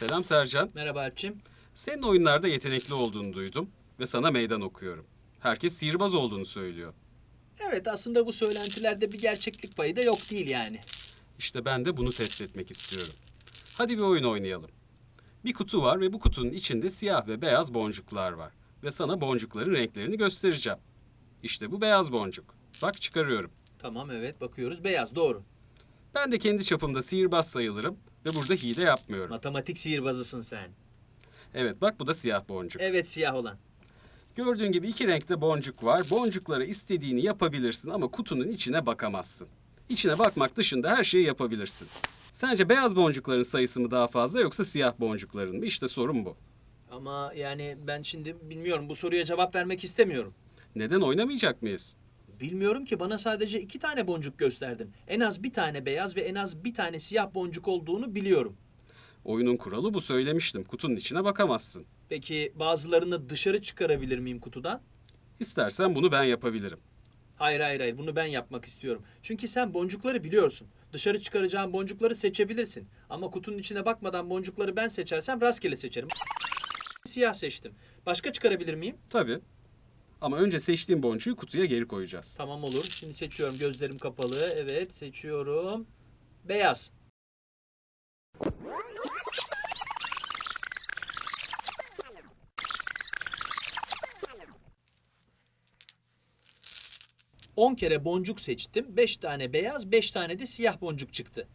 Selam Sercan. Merhaba Alpçim. Senin oyunlarda yetenekli olduğunu duydum ve sana meydan okuyorum. Herkes sihirbaz olduğunu söylüyor. Evet aslında bu söylentilerde bir gerçeklik payı da yok değil yani. İşte ben de bunu test etmek istiyorum. Hadi bir oyun oynayalım. Bir kutu var ve bu kutunun içinde siyah ve beyaz boncuklar var. Ve sana boncukların renklerini göstereceğim. İşte bu beyaz boncuk. Bak çıkarıyorum. Tamam evet bakıyoruz beyaz doğru. Ben de kendi çapımda sihirbaz sayılırım ve burada hile yapmıyorum. Matematik sihirbazısın sen. Evet bak bu da siyah boncuk. Evet siyah olan. Gördüğün gibi iki renkte boncuk var. Boncuklara istediğini yapabilirsin ama kutunun içine bakamazsın. İçine bakmak dışında her şeyi yapabilirsin. Sence beyaz boncukların sayısı mı daha fazla yoksa siyah boncukların mı? İşte sorun bu. Ama yani ben şimdi bilmiyorum bu soruya cevap vermek istemiyorum. Neden oynamayacak mıyız? Bilmiyorum ki bana sadece iki tane boncuk gösterdin. En az bir tane beyaz ve en az bir tane siyah boncuk olduğunu biliyorum. Oyunun kuralı bu söylemiştim. Kutunun içine bakamazsın. Peki bazılarını dışarı çıkarabilir miyim kutudan? İstersen bunu ben yapabilirim. Hayır hayır hayır bunu ben yapmak istiyorum. Çünkü sen boncukları biliyorsun. Dışarı çıkaracağın boncukları seçebilirsin. Ama kutunun içine bakmadan boncukları ben seçersem rastgele seçerim. Siyah seçtim. Başka çıkarabilir miyim? Tabii. Ama önce seçtiğim boncuğu kutuya geri koyacağız. Tamam olur. Şimdi seçiyorum. Gözlerim kapalı. Evet seçiyorum. Beyaz. On kere boncuk seçtim. Beş tane beyaz, beş tane de siyah boncuk çıktı.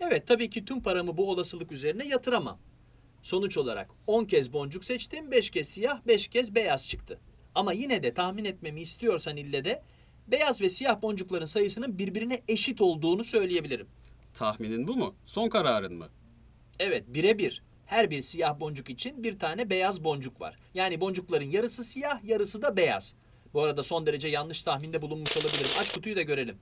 Evet tabii ki tüm paramı bu olasılık üzerine yatıramam. Sonuç olarak 10 kez boncuk seçtim, 5 kez siyah, 5 kez beyaz çıktı. Ama yine de tahmin etmemi istiyorsan ille de beyaz ve siyah boncukların sayısının birbirine eşit olduğunu söyleyebilirim. Tahminin bu mu? Son kararın mı? Evet, birebir. Her bir siyah boncuk için bir tane beyaz boncuk var. Yani boncukların yarısı siyah, yarısı da beyaz. Bu arada son derece yanlış tahminde bulunmuş olabilirim. Aç kutuyu da görelim.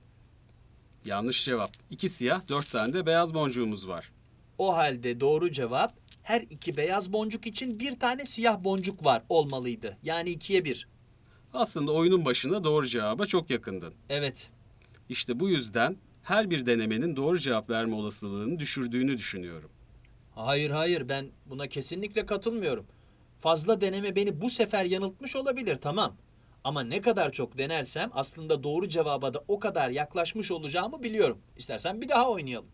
Yanlış cevap. İki siyah, dört tane de beyaz boncuğumuz var. O halde doğru cevap her iki beyaz boncuk için bir tane siyah boncuk var olmalıydı. Yani ikiye bir. Aslında oyunun başında doğru cevaba çok yakındın. Evet. İşte bu yüzden her bir denemenin doğru cevap verme olasılığını düşürdüğünü düşünüyorum. Hayır hayır ben buna kesinlikle katılmıyorum. Fazla deneme beni bu sefer yanıltmış olabilir tamam. Ama ne kadar çok denersem aslında doğru cevaba da o kadar yaklaşmış olacağımı biliyorum. İstersen bir daha oynayalım.